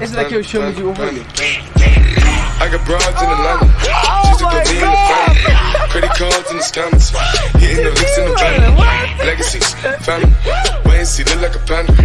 Esse daqui eu chamo you ovo. I got broads in Atlanta. Just to put in the family. Credit cards in the scammers. Hitting the licks in the van. Legacies, family. Wait and see, look like a panda.